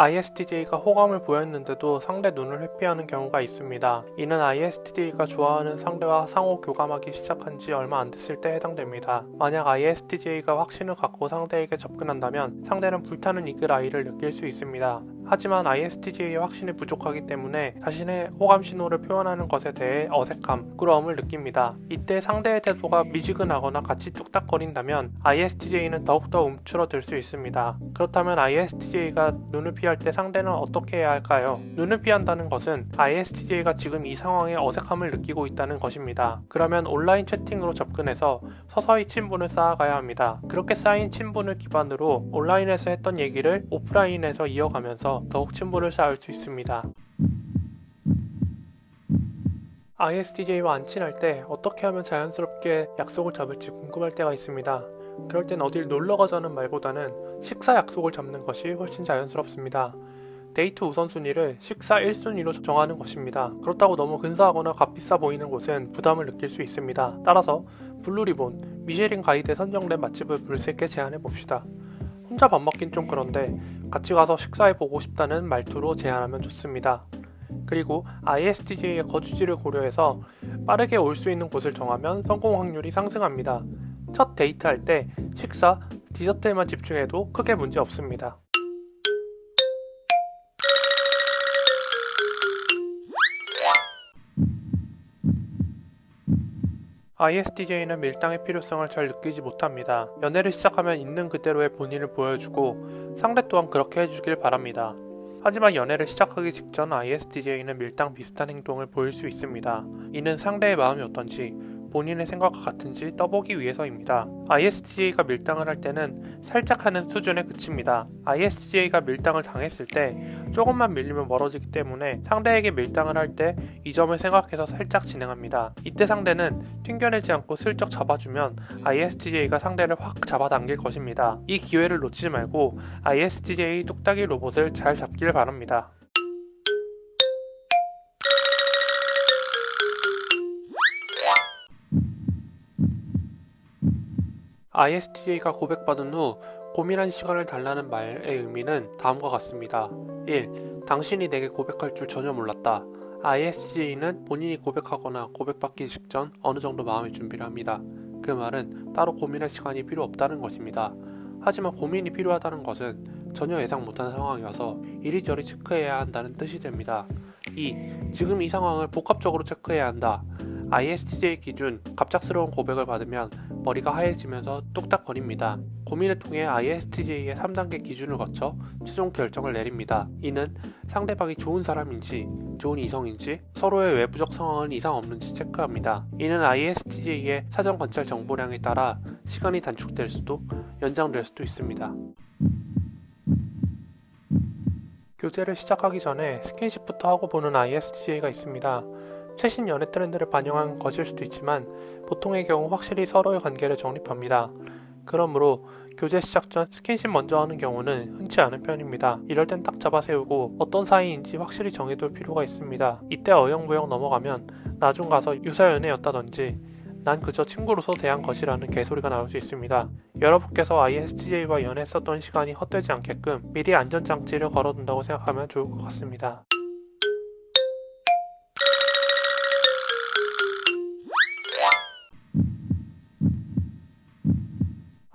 ISTJ가 호감을 보였는데도 상대 눈을 회피하는 경우가 있습니다. 이는 ISTJ가 좋아하는 상대와 상호 교감하기 시작한 지 얼마 안 됐을 때 해당됩니다. 만약 ISTJ가 확신을 갖고 상대에게 접근한다면 상대는 불타는 이글 아이를 느낄 수 있습니다. 하지만 ISTJ의 확신이 부족하기 때문에 자신의 호감 신호를 표현하는 것에 대해 어색함, 부끄러움을 느낍니다. 이때 상대의 태도가 미지근하거나 같이 뚝딱거린다면 ISTJ는 더욱더 움츠러들 수 있습니다. 그렇다면 ISTJ가 눈을 피할 때 상대는 어떻게 해야 할까요? 눈을 피한다는 것은 ISTJ가 지금 이 상황에 어색함을 느끼고 있다는 것입니다. 그러면 온라인 채팅으로 접근해서 서서히 친분을 쌓아가야 합니다. 그렇게 쌓인 친분을 기반으로 온라인에서 했던 얘기를 오프라인에서 이어가면서 더욱 친분을 쌓을 수 있습니다. ISTJ와 안 친할 때 어떻게 하면 자연스럽게 약속을 잡을지 궁금할 때가 있습니다. 그럴 땐 어딜 놀러 가자는 말보다는 식사 약속을 잡는 것이 훨씬 자연스럽습니다. 데이트 우선순위를 식사 1순위로 정하는 것입니다. 그렇다고 너무 근사하거나 값비싸 보이는 곳은 부담을 느낄 수 있습니다. 따라서 블루리본, 미쉐린 가이드에 선정된 맛집을 물색게 제안해 봅시다. 혼자 밥 먹긴 좀 그런데 같이 가서 식사해 보고 싶다는 말투로 제안하면 좋습니다. 그리고 ISTJ의 거주지를 고려해서 빠르게 올 수 있는 곳을 정하면 성공 확률이 상승합니다. 첫 데이트할 때 식사, 디저트에만 집중해도 크게 문제 없습니다. ISTJ는 밀당의 필요성을 잘 느끼지 못합니다. 연애를 시작하면 있는 그대로의 본인을 보여주고 상대 또한 그렇게 해주길 바랍니다. 하지만 연애를 시작하기 직전 ISTJ는 밀당 비슷한 행동을 보일 수 있습니다. 이는 상대의 마음이 어떤지 본인의 생각과 같은지 떠보기 위해서입니다. ISTJ가 밀당을 할 때는 살짝 하는 수준에 그칩니다. ISTJ가 밀당을 당했을 때 조금만 밀리면 멀어지기 때문에 상대에게 밀당을 할 때 이 점을 생각해서 살짝 진행합니다. 이때 상대는 튕겨내지 않고 슬쩍 잡아주면 ISTJ가 상대를 확 잡아당길 것입니다. 이 기회를 놓치지 말고 ISTJ 뚝딱이 로봇을 잘 잡길 바랍니다. ISTJ가 고백받은 후 고민한 시간을 달라는 말의 의미는 다음과 같습니다. 1. 당신이 내게 고백할 줄 전혀 몰랐다. ISTJ는 본인이 고백하거나 고백받기 직전 어느 정도 마음의 준비를 합니다. 그 말은 따로 고민할 시간이 필요 없다는 것입니다. 하지만 고민이 필요하다는 것은 전혀 예상 못한 상황이어서 이리저리 체크해야 한다는 뜻이 됩니다. 2. 지금 이 상황을 복합적으로 체크해야 한다. ISTJ 기준 갑작스러운 고백을 받으면 머리가 하얘지면서 뚝딱거립니다. 고민을 통해 ISTJ의 3단계 기준을 거쳐 최종 결정을 내립니다. 이는 상대방이 좋은 사람인지 좋은 이성인지 서로의 외부적 상황은 이상 없는지 체크합니다. 이는 ISTJ의 사전 관찰 정보량에 따라 시간이 단축될 수도 연장될 수도 있습니다. 교제를 시작하기 전에 스킨십부터 하고 보는 ISTJ가 있습니다. 최신 연애 트렌드를 반영한 것일 수도 있지만 보통의 경우 확실히 서로의 관계를 정립합니다. 그러므로 교제 시작 전 스킨십 먼저 하는 경우는 흔치 않은 편입니다. 이럴 땐 딱 잡아 세우고 어떤 사이인지 확실히 정해둘 필요가 있습니다. 이때 어영부영 넘어가면 나중 가서 유사 연애였다든지 난 그저 친구로서 대한 것이라는 개소리가 나올 수 있습니다. 여러분께서 ISTJ와 연애했었던 시간이 헛되지 않게끔 미리 안전장치를 걸어둔다고 생각하면 좋을 것 같습니다.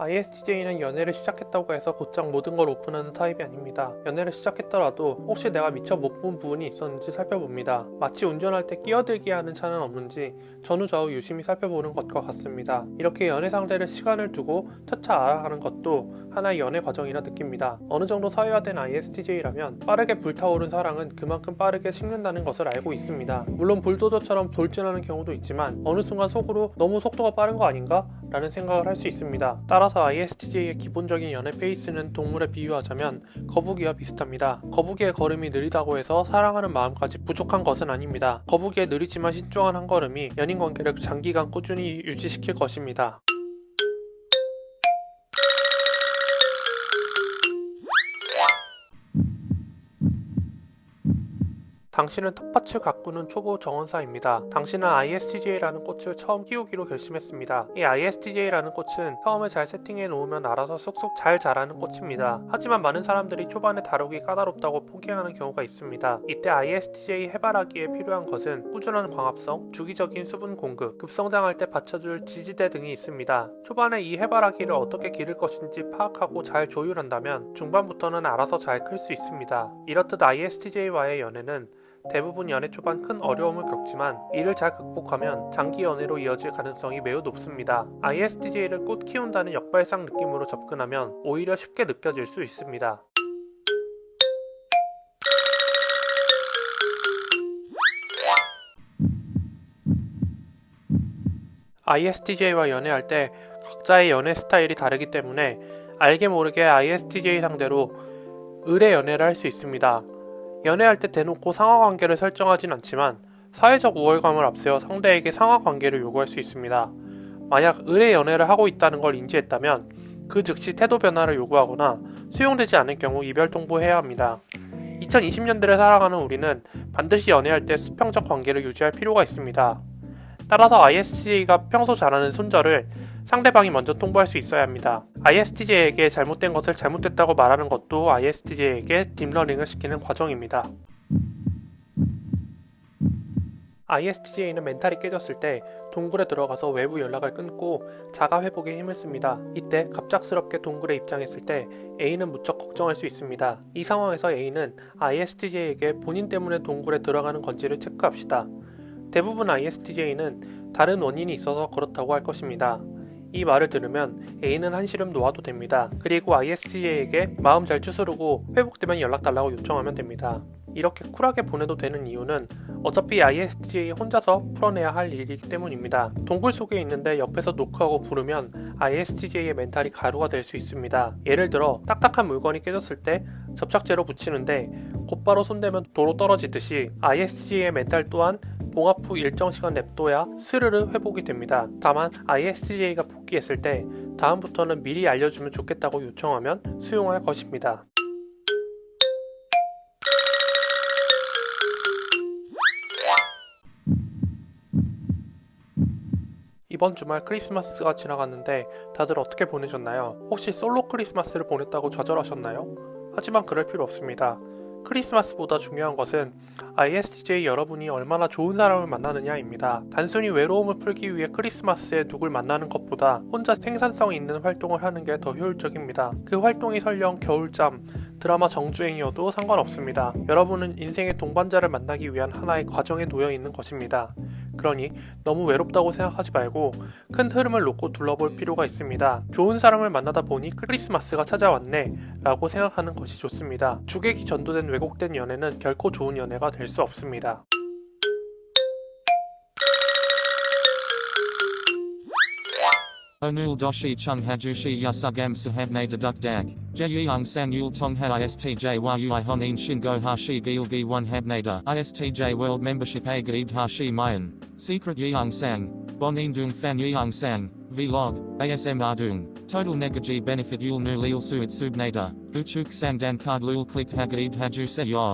ISTJ는 연애를 시작했다고 해서 곧장 모든 걸 오픈하는 타입이 아닙니다. 연애를 시작했더라도 혹시 내가 미처 못 본 부분이 있었는지 살펴봅니다. 마치 운전할 때 끼어들게 하는 차는 없는지 전후좌우 유심히 살펴보는 것과 같습니다. 이렇게 연애 상대를 시간을 두고 차차 알아가는 것도 하나의 연애 과정이라 느낍니다. 어느 정도 사회화된 ISTJ라면 빠르게 불타오른 사랑은 그만큼 빠르게 식는다는 것을 알고 있습니다. 물론 불도저처럼 돌진하는 경우도 있지만 어느 순간 속으로 너무 속도가 빠른 거 아닌가? 라는 생각을 할 수 있습니다. 따라서 ISTJ의 기본적인 연애 페이스는 동물에 비유하자면 거북이와 비슷합니다. 거북이의 걸음이 느리다고 해서 사랑하는 마음까지 부족한 것은 아닙니다. 거북이의 느리지만 신중한 한 걸음이 연인 관계를 장기간 꾸준히 유지시킬 것입니다. 당신은 텃밭을 가꾸는 초보 정원사입니다. 당신은 ISTJ라는 꽃을 처음 키우기로 결심했습니다. 이 ISTJ라는 꽃은 처음에 잘 세팅해 놓으면 알아서 쑥쑥 잘 자라는 꽃입니다. 하지만 많은 사람들이 초반에 다루기 까다롭다고 포기하는 경우가 있습니다. 이때 ISTJ 해바라기에 필요한 것은 꾸준한 광합성, 주기적인 수분 공급, 급성장할 때 받쳐줄 지지대 등이 있습니다. 초반에 이 해바라기를 어떻게 기를 것인지 파악하고 잘 조율한다면 중반부터는 알아서 잘 클 수 있습니다. 이렇듯 ISTJ와의 연애는 대부분 연애 초반 큰 어려움을 겪지만 이를 잘 극복하면 장기 연애로 이어질 가능성이 매우 높습니다. ISTJ를 꽃 키운다는 역발상 느낌으로 접근하면 오히려 쉽게 느껴질 수 있습니다. ISTJ와 연애할 때 각자의 연애 스타일이 다르기 때문에 알게 모르게 ISTJ 상대로 의뢰 연애를 할 수 있습니다. 연애할 때 대놓고 상하 관계를 설정하진 않지만 사회적 우월감을 앞세워 상대에게 상하 관계를 요구할 수 있습니다. 만약 의뢰 연애를 하고 있다는 걸 인지했다면 그 즉시 태도 변화를 요구하거나 수용되지 않을 경우 이별 통보해야 합니다. 2020년대를 살아가는 우리는 반드시 연애할 때 수평적 관계를 유지할 필요가 있습니다. 따라서 ISTJ가 평소 잘하는 손절을 상대방이 먼저 통보할 수 있어야 합니다. ISTJ에게 잘못된 것을 잘못됐다고 말하는 것도 ISTJ에게 deep learning을 시키는 과정입니다. ISTJ는 멘탈이 깨졌을 때 동굴에 들어가서 외부 연락을 끊고 자가 회복에 힘을 씁니다. 이때 갑작스럽게 동굴에 입장했을 때 A는 무척 걱정할 수 있습니다. 이 상황에서 A는 ISTJ에게 본인 때문에 동굴에 들어가는 건지를 체크합시다. 대부분 ISTJ는 다른 원인이 있어서 그렇다고 할 것입니다. 이 말을 들으면 A는 한시름 놓아도 됩니다. 그리고 ISTJ에게 마음 잘 추스르고 회복되면 연락 달라고 요청하면 됩니다. 이렇게 쿨하게 보내도 되는 이유는 어차피 ISTJ 혼자서 풀어내야 할 일이기 때문입니다. 동굴 속에 있는데 옆에서 노크하고 부르면 ISTJ의 멘탈이 가루가 될 수 있습니다. 예를 들어 딱딱한 물건이 깨졌을 때 접착제로 붙이는데 곧바로 손대면 도로 떨어지듯이 ISTJ의 멘탈 또한 봉합 후 일정 시간 냅둬야 스르르 회복이 됩니다. 다만 ISTJ가 복귀했을 때 다음부터는 미리 알려주면 좋겠다고 요청하면 수용할 것입니다. 이번 주말 크리스마스가 지나갔는데 다들 어떻게 보내셨나요? 혹시 솔로 크리스마스를 보냈다고 좌절하셨나요? 하지만 그럴 필요 없습니다. 크리스마스보다 중요한 것은 ISTJ 여러분이 얼마나 좋은 사람을 만나느냐입니다. 단순히 외로움을 풀기 위해 크리스마스에 누굴 만나는 것보다 혼자 생산성 있는 활동을 하는 게 더 효율적입니다. 그 활동이 설령 겨울잠, 드라마 정주행이어도 상관없습니다. 여러분은 인생의 동반자를 만나기 위한 하나의 과정에 놓여 있는 것입니다. 그러니 너무 외롭다고 생각하지 말고 큰 흐름을 놓고 둘러볼 필요가 있습니다. 좋은 사람을 만나다 보니 크리스마스가 찾아왔네 라고 생각하는 것이 좋습니다. 주객이 전도된 왜곡된 연애는 결코 좋은 연애가 될 수 없습니다. Onul doshi chung hajushi yasugam sahabne deduk dag. Jeyung sang yul tong ha istj yui honin shingo hashi gilgi one habnada. Istj world membership a gaib hashi mayan. Secret yeung sang. Bonin dung fan yeung sang. Vlog. ASM ardung. Total negaji benefit yul nu lil suit subnada. Uchuk sang dan card lul click hagaib haju se yor.